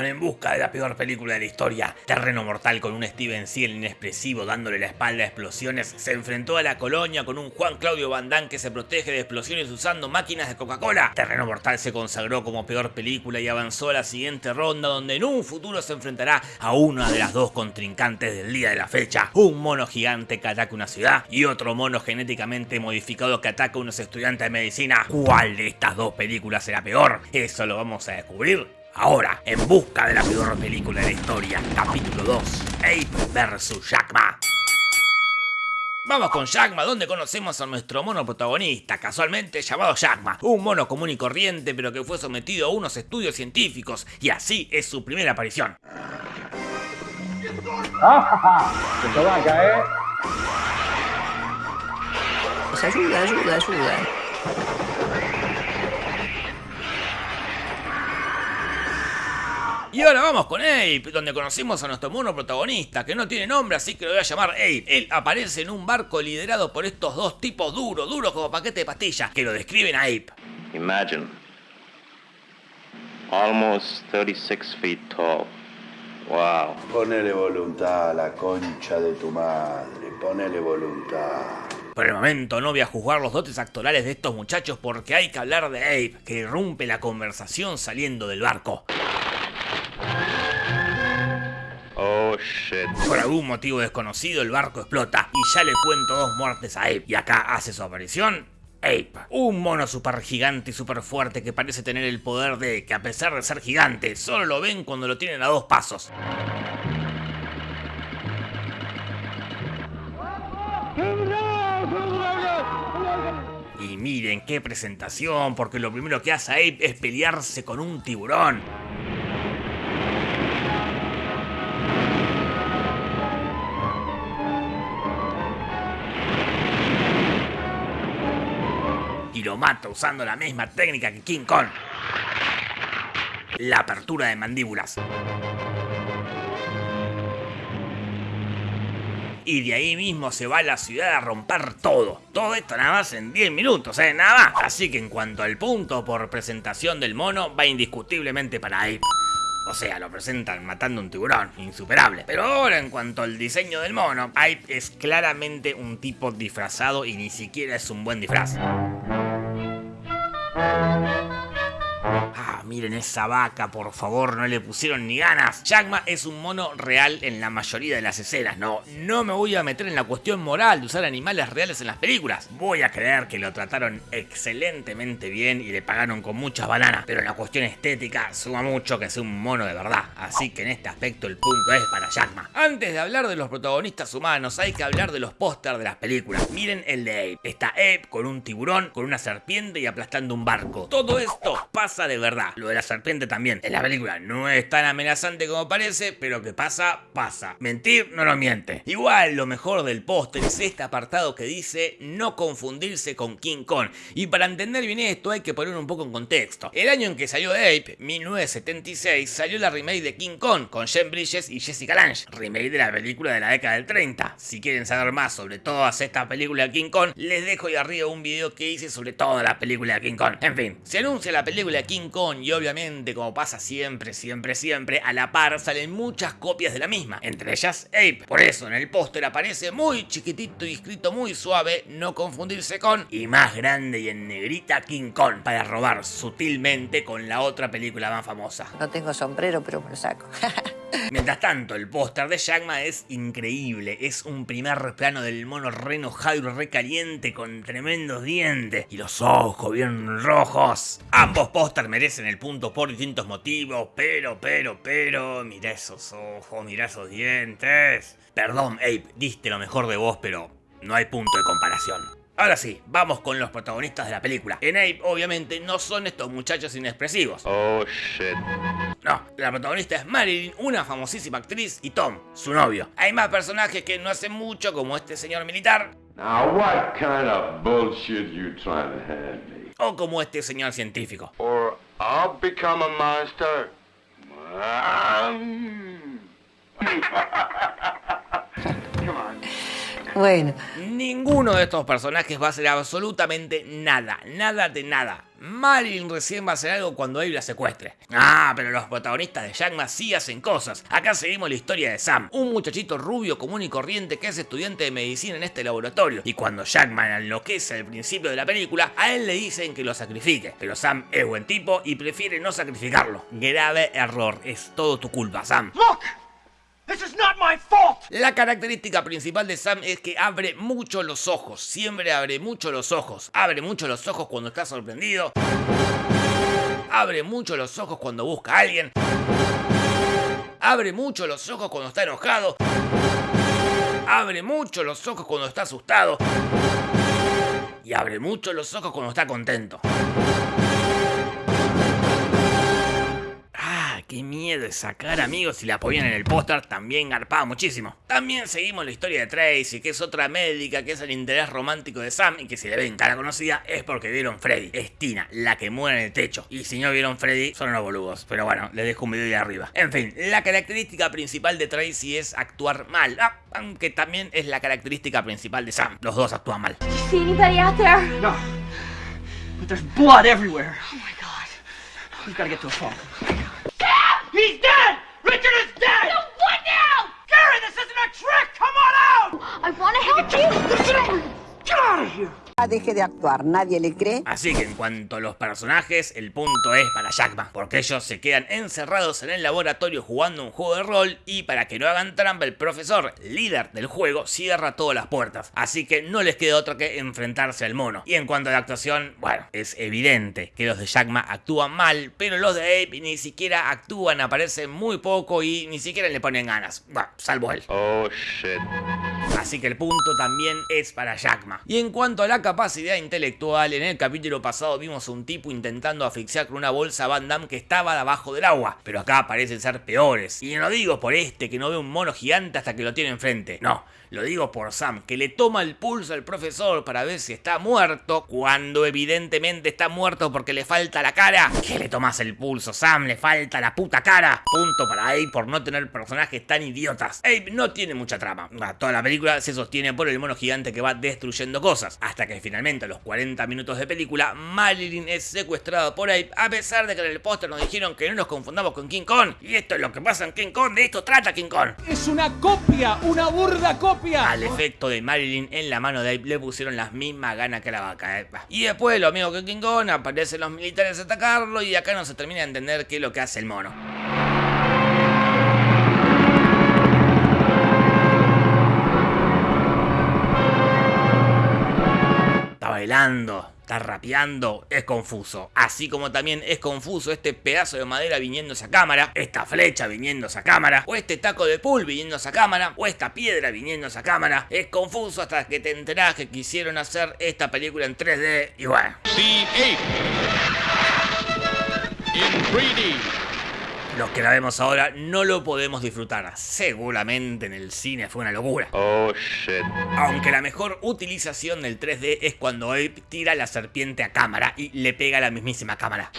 en busca de la peor película de la historia. Terreno Mortal con un Steven Seagal inexpresivo dándole la espalda a explosiones, se enfrentó a la colonia con un Juan Claudio Van Damme que se protege de explosiones usando máquinas de Coca-Cola. Terreno Mortal se consagró como peor película y avanzó a la siguiente ronda donde en un futuro se enfrentará a una de las dos contrincantes del día de la fecha. Un mono gigante que ataca una ciudad y otro mono genéticamente modificado que ataca a unos estudiantes de medicina. ¿Cuál de estas dos películas será peor? Eso lo vamos a descubrir Ahora, en busca de la peor película de la historia, capítulo 2, Ape vs. Jackma. Vamos con Jackma, donde conocemos a nuestro mono protagonista, casualmente llamado Jackma, un mono común y corriente, pero que fue sometido a unos estudios científicos, y así es su primera aparición. ¿eh? Pues ayuda, ayuda, ayuda. Y ahora vamos con Ape, donde conocimos a nuestro mono protagonista, que no tiene nombre, así que lo voy a llamar Ape. Él aparece en un barco liderado por estos dos tipos duros, duros como paquete de pastillas, que lo describen a Ape. Imagine. Almost 36 feet tall. Wow. Ponele voluntad a la concha de tu madre, ponele voluntad. Por el momento no voy a juzgar los dotes actorales de estos muchachos porque hay que hablar de Ape, que irrumpe la conversación saliendo del barco. Por algún motivo desconocido el barco explota y ya le cuento dos muertes a Ape. Y acá hace su aparición Ape, un mono super gigante y super fuerte que parece tener el poder de que a pesar de ser gigante, solo lo ven cuando lo tienen a dos pasos. Y miren qué presentación, porque lo primero que hace Ape es pelearse con un tiburón. Y lo mata usando la misma técnica que King Kong. La apertura de mandíbulas. Y de ahí mismo se va a la ciudad a romper todo. Todo esto nada más en 10 minutos, ¿eh? Nada más. Así que en cuanto al punto por presentación del mono, va indiscutiblemente para Ape. O sea, lo presentan matando un tiburón, insuperable. Pero ahora en cuanto al diseño del mono, Ape es claramente un tipo disfrazado y ni siquiera es un buen disfraz. Ah, miren esa vaca, por favor, no le pusieron ni ganas. Jackma es un mono real en la mayoría de las escenas, no, no me voy a meter en la cuestión moral de usar animales reales en las películas. Voy a creer que lo trataron excelentemente bien y le pagaron con muchas bananas, pero en la cuestión estética suma mucho que sea un mono de verdad. Así que en este aspecto el punto es para Jackma. Antes de hablar de los protagonistas humanos, hay que hablar de los pósters de las películas. Miren el de Ape. Está Ape con un tiburón, con una serpiente y aplastando un barco. Todo esto pasa de verdad. Lo de la serpiente también. En la película no es tan amenazante como parece, pero que pasa, pasa. Mentir no nos miente. Igual lo mejor del póster es este apartado que dice no confundirse con King Kong. Y para entender bien esto hay que poner un poco en contexto. El año en que salió Ape, 1976, salió la remake de King Kong con Jean Bridges y Jessica Lange. Remake de la película de la década del 30. Si quieren saber más sobre todas estas películas de King Kong, les dejo ahí arriba un video que hice sobre todas las películas de King Kong. En fin, se anuncia la película de King Kong y obviamente como pasa siempre, siempre, siempre, a la par salen muchas copias de la misma, entre ellas Ape. Por eso en el póster aparece muy chiquitito y escrito muy suave, no confundirse con, y más grande y en negrita King Kong, para robar sutilmente con la otra película más famosa. No tengo sombrero, pero me lo saco. Mientras tanto, el póster de Jackma es increíble. Es un primer plano del mono re enojado y re caliente con tremendos dientes y los ojos bien rojos. Ambos póster merecen el punto por distintos motivos, pero, pero, pero, mira esos ojos, mira esos dientes. Perdón, Ape, diste lo mejor de vos, pero no hay punto de comparación. Ahora sí, vamos con los protagonistas de la película. En Ape, obviamente, no son estos muchachos inexpresivos. Oh shit. No, la protagonista es Marilyn, una famosísima actriz, y Tom, su novio. Hay más personajes que no hacen mucho, como este señor militar, Now, what kind of bullshit you trying to hand me? o como este señor científico. Or I'll become a monster. Come on. Bueno, Ninguno de estos personajes va a hacer absolutamente nada, nada de nada. Marilyn recién va a hacer algo cuando Abe la secuestre. Ah, pero los protagonistas de Jackma sí hacen cosas. Acá seguimos la historia de Sam, un muchachito rubio común y corriente que es estudiante de medicina en este laboratorio. Y cuando Jackman enloquece al principio de la película, a él le dicen que lo sacrifique. Pero Sam es buen tipo y prefiere no sacrificarlo. Grave error, es todo tu culpa, Sam. La característica principal de Sam es que abre mucho los ojos, siempre abre mucho los ojos. Abre mucho los ojos cuando está sorprendido. Abre mucho los ojos cuando busca a alguien. Abre mucho los ojos cuando está enojado. Abre mucho los ojos cuando está asustado. Y abre mucho los ojos cuando está contento. Qué miedo esa cara, amigos. Si la ponían en el póster, también garpaba muchísimo. También seguimos la historia de Tracy, que es otra médica, que es el interés romántico de Sam, y que si le ven cara conocida es porque vieron Freddy. Es Tina, la que muere en el techo. Y si no vieron Freddy, son unos boludos. Pero bueno, les dejo un video de arriba. En fin, la característica principal de Tracy es actuar mal. Ah, aunque también es la característica principal de Sam. Los dos actúan mal. No. But there's blood everywhere. Oh my god. We've got to get to a phone. Deje de actuar, nadie le cree. Así que en cuanto a los personajes, el punto es para Jackman, porque ellos se quedan encerrados en el laboratorio jugando un juego de rol y para que no hagan trampa el profesor, líder del juego, cierra todas las puertas. Así que no les queda otra que enfrentarse al mono. Y en cuanto a la actuación, bueno, es evidente que los de Jackman actúan mal, pero los de Ape ni siquiera actúan, aparecen muy poco y ni siquiera le ponen ganas. Bueno, salvo él. Oh shit. Así que el punto también es para Jackma. Y en cuanto a la capacidad intelectual, en el capítulo pasado vimos a un tipo intentando asfixiar con una bolsa Van Damme que estaba debajo del agua. Pero acá parecen ser peores. Y no digo por este que no ve un mono gigante hasta que lo tiene enfrente. No, lo digo por Sam, que le toma el pulso al profesor para ver si está muerto, cuando evidentemente está muerto porque le falta la cara. ¿Qué le tomas el pulso, Sam? Le falta la puta cara. Punto para Abe por no tener personajes tan idiotas. Abe no tiene mucha trama. Ah, Toda la película se sostiene por el mono gigante que va destruyendo cosas. Hasta que finalmente a los 40 minutos de película, Marilyn es secuestrado por Abe, a pesar de que en el póster nos dijeron que no nos confundamos con King Kong. Y esto es lo que pasa en King Kong, de esto trata King Kong. Es una copia, una burda copia. Al efecto de Marilyn en la mano de Abe le pusieron las mismas ganas que la vaca. eh. Y después, lo mismo que King Kong, aparecen los militares a atacarlo y acá no se termina de entender qué es lo que hace el mono. Bailando, está rapeando, es confuso. Así como también es confuso este pedazo de madera viniendo a cámara, esta flecha viniendo a cámara, o este taco de pool viniendo a cámara, o esta piedra viniendo a cámara. Es confuso hasta que te enterás que quisieron hacer esta película en 3D y bueno. The ape. In 3D. Los que la vemos ahora no lo podemos disfrutar. Seguramente en el cine fue una locura. Oh shit. Aunque la mejor utilización del 3D es cuando Abe tira la serpiente a cámara y le pega a la mismísima cámara.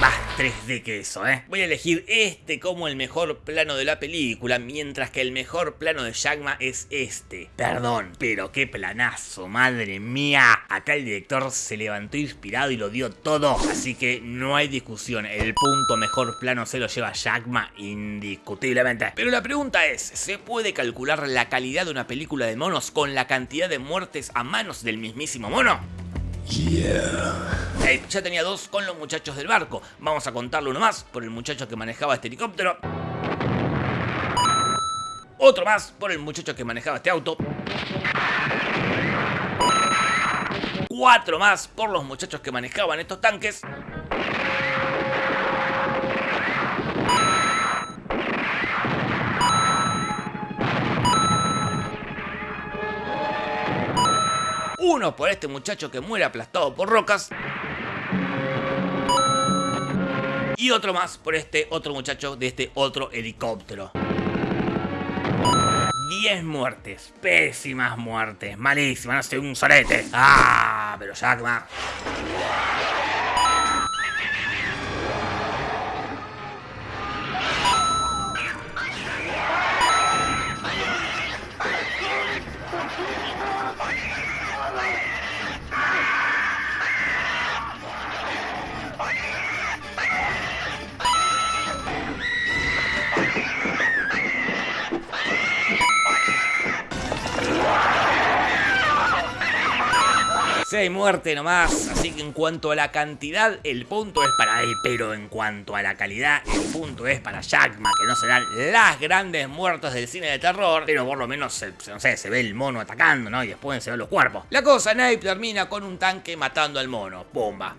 Más 3D que eso, eh? Voy a elegir este como el mejor plano de la película, mientras que el mejor plano de Jackma es este. Perdón, pero qué planazo, madre mía. Acá el director se levantó inspirado y lo dio todo, así que no hay discusión. El punto mejor plano se lo lleva Jackma indiscutiblemente. Pero la pregunta es, ¿se puede calcular la calidad de una película de monos con la cantidad de muertes a manos del mismísimo mono? Ya tenía dos con los muchachos del barco. Vamos a contarle uno más por el muchacho que manejaba este helicóptero. Otro más por el muchacho que manejaba este auto. Cuatro más por los muchachos que manejaban estos tanques. Uno por este muchacho que muere aplastado por rocas. Y otro más por este otro muchacho de este otro helicóptero. 10 muertes, pésimas muertes, malísimas, no sé, un solete. Ah, pero Jackma. Sea, hay muerte nomás. Así que en cuanto a la cantidad, el punto es para él. Pero en cuanto a la calidad, el punto es para Jackman, que no serán las grandes muertes del cine de terror. Pero por lo menos, se, no sé, se ve el mono atacando, ¿no? Y después se ven los cuerpos. La cosa, Nape termina con un tanque matando al mono. Bomba.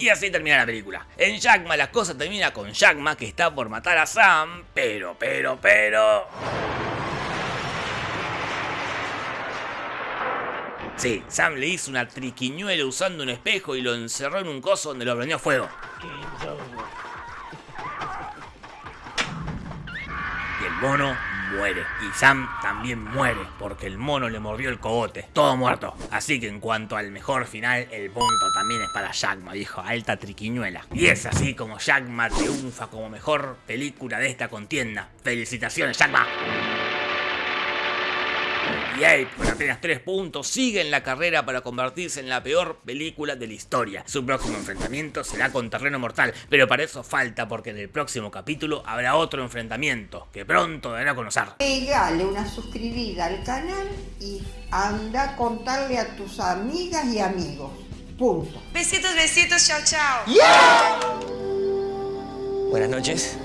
Y así termina la película. En Jackma la cosa termina con Jackma que está por matar a Sam, pero, pero, pero... Sí, Sam le hizo una triquiñuela usando un espejo y lo encerró en un coso donde lo prendió fuego. Y el mono muere. Y Sam también muere, porque el mono le mordió el cogote. Todo muerto. Así que en cuanto al mejor final, el punto también es para Jackma, dijo, alta triquiñuela. Y es así como Jackma triunfa como mejor película de esta contienda. ¡Felicitaciones, Jackma! Y Ape, con apenas 3 puntos, sigue en la carrera para convertirse en la peor película de la historia. Su próximo enfrentamiento será con Terreno Mortal, pero para eso falta porque en el próximo capítulo habrá otro enfrentamiento que pronto dará a conocer. Pegale una suscribida al canal y anda a contarle a tus amigas y amigos. Punto. Besitos, besitos, chao, chao. Buenas noches.